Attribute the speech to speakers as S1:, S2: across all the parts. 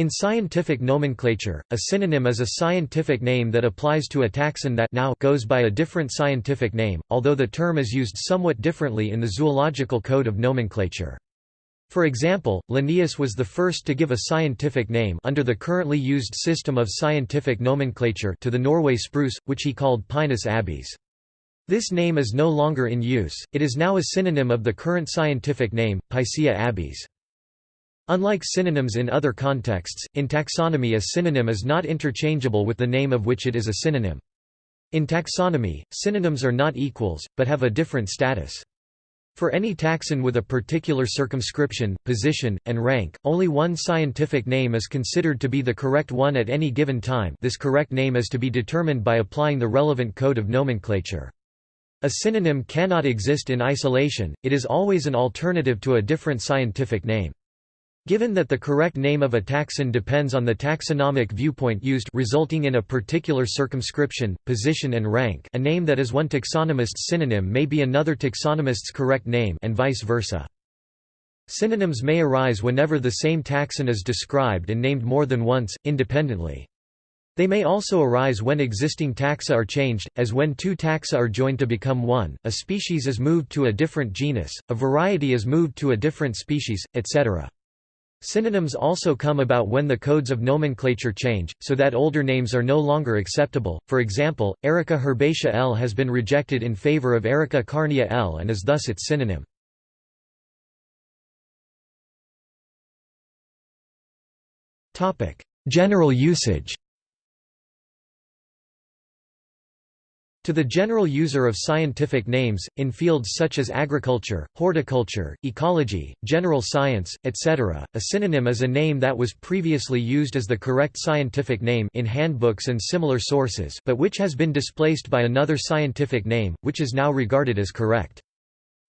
S1: In scientific nomenclature, a synonym is a scientific name that applies to a taxon that now goes by a different scientific name, although the term is used somewhat differently in the zoological code of nomenclature. For example, Linnaeus was the first to give a scientific name under the currently used system of scientific nomenclature to the Norway spruce, which he called Pinus abies. This name is no longer in use, it is now a synonym of the current scientific name, Picea abies. Unlike synonyms in other contexts, in taxonomy a synonym is not interchangeable with the name of which it is a synonym. In taxonomy, synonyms are not equals, but have a different status. For any taxon with a particular circumscription, position, and rank, only one scientific name is considered to be the correct one at any given time this correct name is to be determined by applying the relevant code of nomenclature. A synonym cannot exist in isolation, it is always an alternative to a different scientific name. Given that the correct name of a taxon depends on the taxonomic viewpoint used resulting in a particular circumscription, position and rank a name that is one taxonomist's synonym may be another taxonomist's correct name and vice versa. Synonyms may arise whenever the same taxon is described and named more than once, independently. They may also arise when existing taxa are changed, as when two taxa are joined to become one, a species is moved to a different genus, a variety is moved to a different species, etc. Synonyms also come about when the codes of nomenclature change, so that older names are no longer acceptable. For example, Erica herbacea L has been rejected in favor of Erica carnea L and is thus its synonym. General usage To the general user of scientific names, in fields such as agriculture, horticulture, ecology, general science, etc., a synonym is a name that was previously used as the correct scientific name in handbooks and similar sources but which has been displaced by another scientific name, which is now regarded as correct.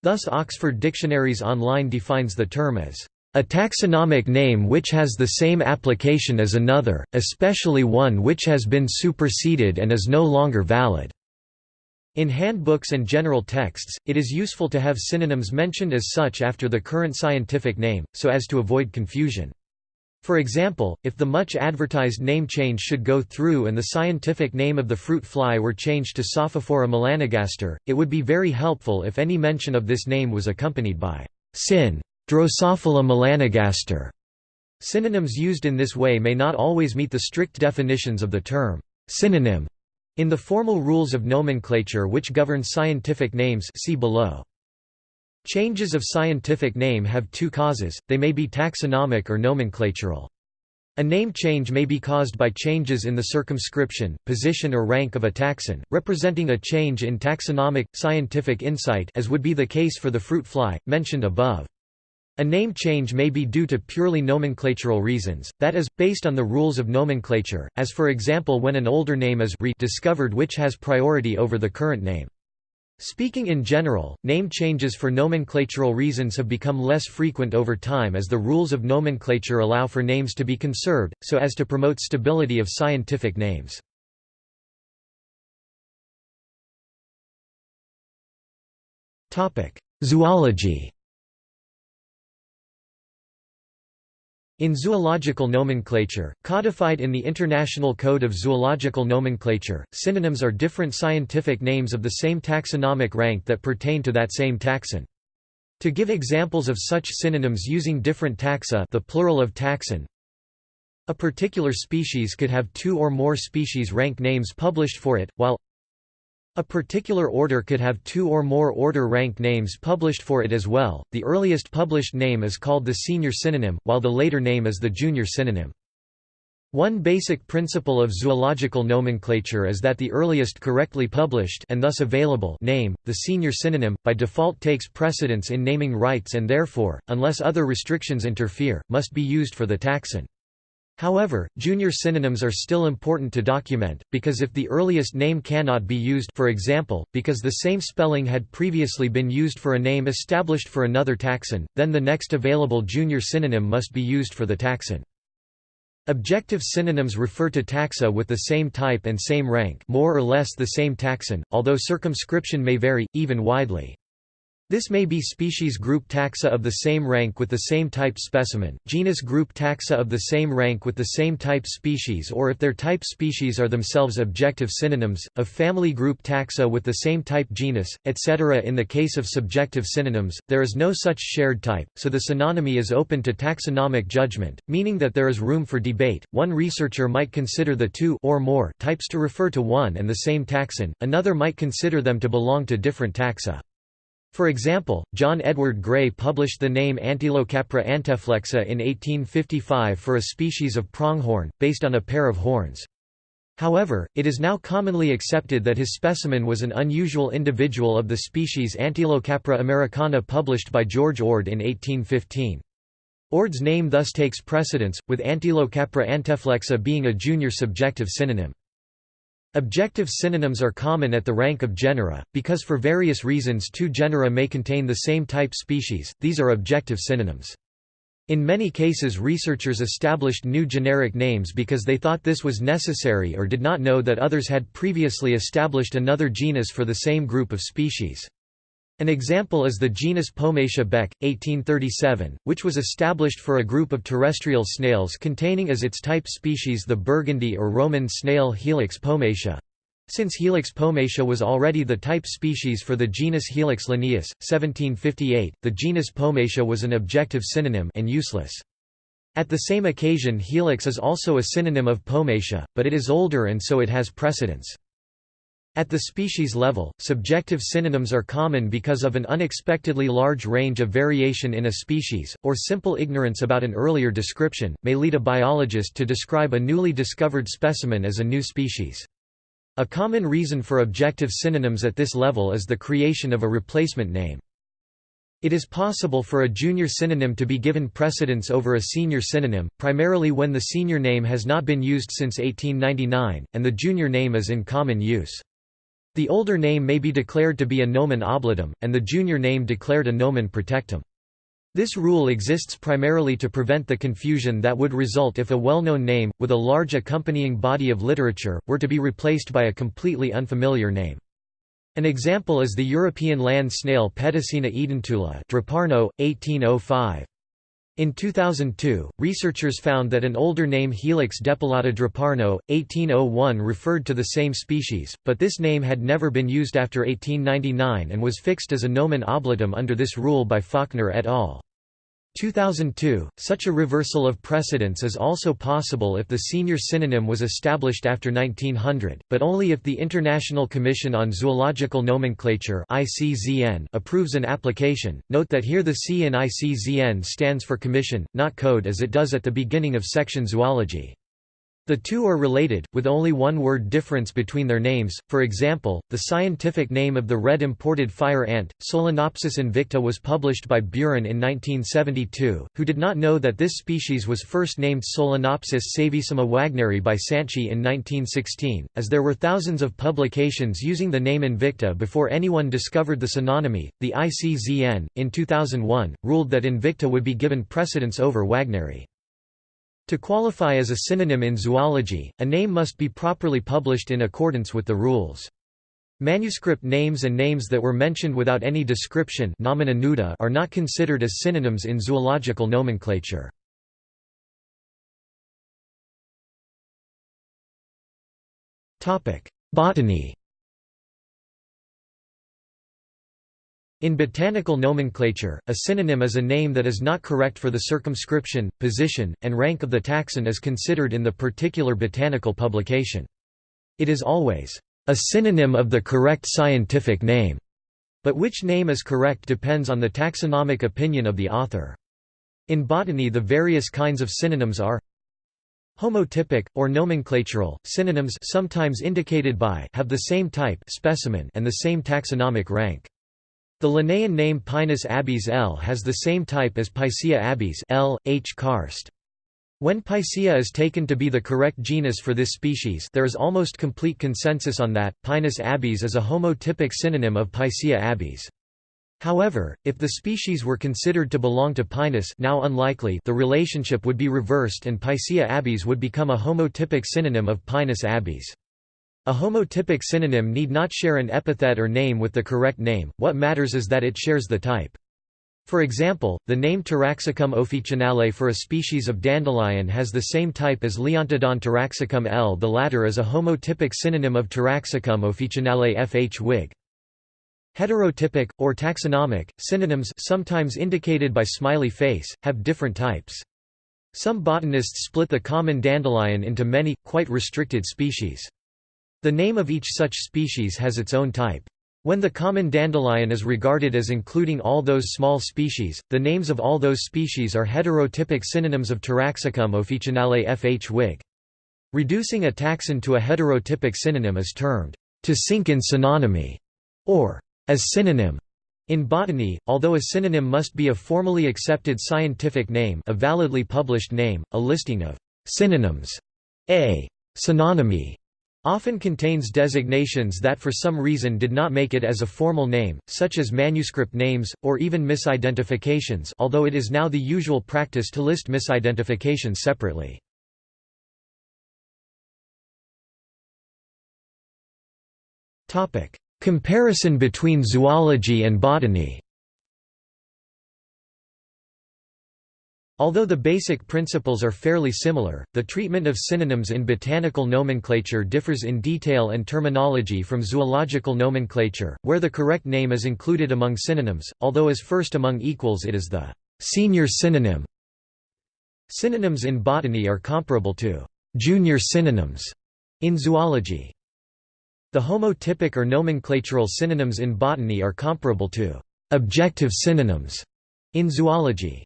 S1: Thus Oxford Dictionaries Online defines the term as a taxonomic name which has the same application as another, especially one which has been superseded and is no longer valid. In handbooks and general texts, it is useful to have synonyms mentioned as such after the current scientific name, so as to avoid confusion. For example, if the much advertised name change should go through and the scientific name of the fruit fly were changed to Sophophora melanogaster, it would be very helpful if any mention of this name was accompanied by syn. Drosophila melanogaster. Synonyms used in this way may not always meet the strict definitions of the term synonym in the formal rules of nomenclature which govern scientific names see below. Changes of scientific name have two causes, they may be taxonomic or nomenclatural. A name change may be caused by changes in the circumscription, position or rank of a taxon, representing a change in taxonomic, scientific insight as would be the case for the fruit fly, mentioned above. A name change may be due to purely nomenclatural reasons, that is, based on the rules of nomenclature, as for example when an older name is rediscovered which has priority over the current name. Speaking in general, name changes for nomenclatural reasons have become less frequent over time as the rules of nomenclature allow for names to be conserved, so as to promote stability of scientific names. Zoology In zoological nomenclature, codified in the International Code of Zoological Nomenclature, synonyms are different scientific names of the same taxonomic rank that pertain to that same taxon. To give examples of such synonyms using different taxa the plural of taxon, a particular species could have two or more species rank names published for it, while a particular order could have two or more order rank names published for it as well. The earliest published name is called the senior synonym, while the later name is the junior synonym. One basic principle of zoological nomenclature is that the earliest correctly published and thus available name, the senior synonym, by default takes precedence in naming rights and therefore, unless other restrictions interfere, must be used for the taxon. However, junior synonyms are still important to document, because if the earliest name cannot be used for example, because the same spelling had previously been used for a name established for another taxon, then the next available junior synonym must be used for the taxon. Objective synonyms refer to taxa with the same type and same rank more or less the same taxon, although circumscription may vary, even widely. This may be species group taxa of the same rank with the same type specimen, genus group taxa of the same rank with the same type species or if their type species are themselves objective synonyms, of family group taxa with the same type genus, etc. In the case of subjective synonyms, there is no such shared type, so the synonymy is open to taxonomic judgment, meaning that there is room for debate. One researcher might consider the two or more types to refer to one and the same taxon, another might consider them to belong to different taxa. For example, John Edward Gray published the name Antilocapra anteflexa in 1855 for a species of pronghorn, based on a pair of horns. However, it is now commonly accepted that his specimen was an unusual individual of the species Antilocapra americana published by George Ord in 1815. Ord's name thus takes precedence, with Antilocapra anteflexa being a junior subjective synonym. Objective synonyms are common at the rank of genera, because for various reasons two genera may contain the same type species, these are objective synonyms. In many cases researchers established new generic names because they thought this was necessary or did not know that others had previously established another genus for the same group of species. An example is the genus Pomatia Beck, 1837, which was established for a group of terrestrial snails containing as its type species the Burgundy or Roman snail Helix pomatia. Since Helix pomatia was already the type species for the genus Helix linnaeus, 1758, the genus Pomatia was an objective synonym and useless. At the same occasion Helix is also a synonym of Pomatia, but it is older and so it has precedence. At the species level, subjective synonyms are common because of an unexpectedly large range of variation in a species, or simple ignorance about an earlier description, may lead a biologist to describe a newly discovered specimen as a new species. A common reason for objective synonyms at this level is the creation of a replacement name. It is possible for a junior synonym to be given precedence over a senior synonym, primarily when the senior name has not been used since 1899, and the junior name is in common use. The older name may be declared to be a nomen oblitum, and the junior name declared a nomen protectum. This rule exists primarily to prevent the confusion that would result if a well-known name, with a large accompanying body of literature, were to be replaced by a completely unfamiliar name. An example is the European land snail Petasina edentula Draparnaud, 1805. In 2002, researchers found that an older name Helix depilata Draparnaud, 1801 referred to the same species, but this name had never been used after 1899 and was fixed as a nomen oblitum under this rule by Faulkner et al. 2002, such a reversal of precedence is also possible if the senior synonym was established after 1900, but only if the International Commission on Zoological Nomenclature approves an application. Note that here the C in ICZN stands for Commission, not Code as it does at the beginning of section Zoology. The two are related, with only one word difference between their names, for example, the scientific name of the red imported fire ant, Solenopsis invicta was published by Buren in 1972, who did not know that this species was first named Solenopsis saevissima wagneri by Santschi in 1916, as there were thousands of publications using the name Invicta before anyone discovered the synonymy. The ICZN, in 2001, ruled that Invicta would be given precedence over Wagneri. To qualify as a synonym in zoology, a name must be properly published in accordance with the rules. Manuscript names and names that were mentioned without any description are not considered as synonyms in zoological nomenclature. Botany In botanical nomenclature, a synonym is a name that is not correct for the circumscription, position, and rank of the taxon as considered in the particular botanical publication. It is always a synonym of the correct scientific name, but which name is correct depends on the taxonomic opinion of the author. In botany the various kinds of synonyms are Homotypic, or nomenclatural, synonyms sometimes indicated by have the same type specimen and the same taxonomic rank. The Linnaean name Pinus abies L has the same type as Picea abies L. H. Karst. When Picea is taken to be the correct genus for this species there is almost complete consensus on that, Pinus abies is a homotypic synonym of Picea abies. However, if the species were considered to belong to Pinus now unlikely the relationship would be reversed and Picea abies would become a homotypic synonym of Pinus abies. A homotypic synonym need not share an epithet or name with the correct name, what matters is that it shares the type. For example, the name Taraxacum officinale for a species of dandelion has the same type as Leontodon taraxacum L. The latter is a homotypic synonym of Taraxacum officinale fh Wig. Heterotypic, or taxonomic, synonyms sometimes indicated by smiley face, have different types. Some botanists split the common dandelion into many, quite restricted species. The name of each such species has its own type. When the common dandelion is regarded as including all those small species, the names of all those species are heterotypic synonyms of Taraxacum officinale fh Wig. Reducing a taxon to a heterotypic synonym is termed, to sink in synonymy, or as synonym. In botany, although a synonym must be a formally accepted scientific name a validly published name, a listing of synonyms, a synonymy, often contains designations that for some reason did not make it as a formal name, such as manuscript names, or even misidentifications although it is now the usual practice to list misidentifications separately. Comparison between zoology and botany Although the basic principles are fairly similar, the treatment of synonyms in botanical nomenclature differs in detail and terminology from zoological nomenclature, where the correct name is included among synonyms, although as first among equals it is the senior synonym. Synonyms in botany are comparable to junior synonyms in zoology. The homotypic or nomenclatural synonyms in botany are comparable to objective synonyms in zoology.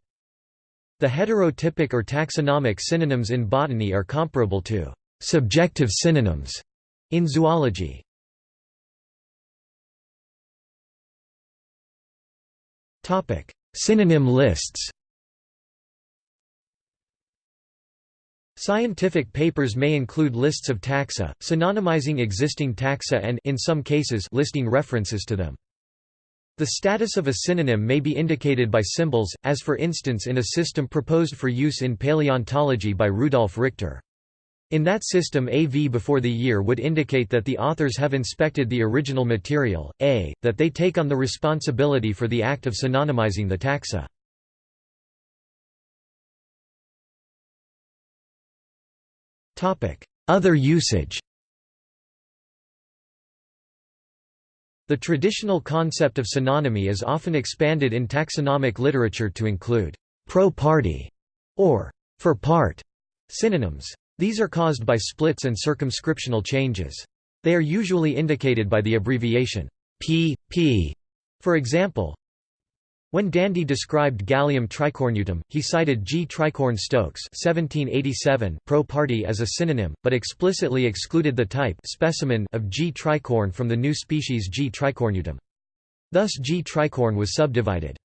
S1: The heterotypic or taxonomic synonyms in botany are comparable to subjective synonyms in zoology. Topic: Synonym lists. Scientific papers may include lists of taxa, synonymizing existing taxa and in some cases listing references to them. The status of a synonym may be indicated by symbols, as for instance in a system proposed for use in paleontology by Rudolf Richter. In that system AV before the year would indicate that the authors have inspected the original material, a, that they take on the responsibility for the act of synonymizing the taxa. Other usage The traditional concept of synonymy is often expanded in taxonomic literature to include pro-parte or for part synonyms. These are caused by splits and circumscriptional changes. They are usually indicated by the abbreviation P, P. For example, when Dandy described Galium tricornutum, he cited G. tricorne Stokes pro parte as a synonym, but explicitly excluded the type specimen of G. tricorne from the new species G. tricornutum. Thus G. tricorne was subdivided.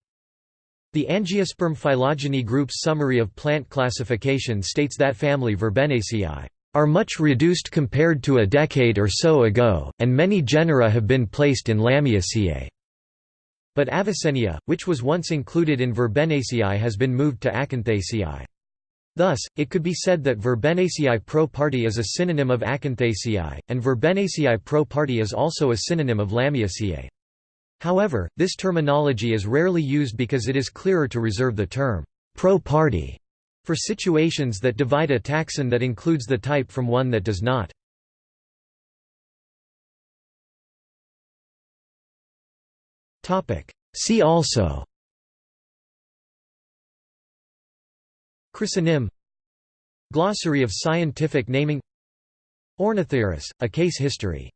S1: The Angiosperm phylogeny group's summary of plant classification states that family Verbenaceae are much reduced compared to a decade or so ago, and many genera have been placed in Lamiaceae. But Avicennia, which was once included in Verbenaceae has been moved to Acanthaceae. Thus, it could be said that Verbenaceae pro parte is a synonym of Acanthaceae, and Verbenaceae pro parte is also a synonym of Lamiaceae. However, this terminology is rarely used because it is clearer to reserve the term pro parte for situations that divide a taxon that includes the type from one that does not. See also. Chresonym. Glossary of scientific naming. Ornithurus, a case history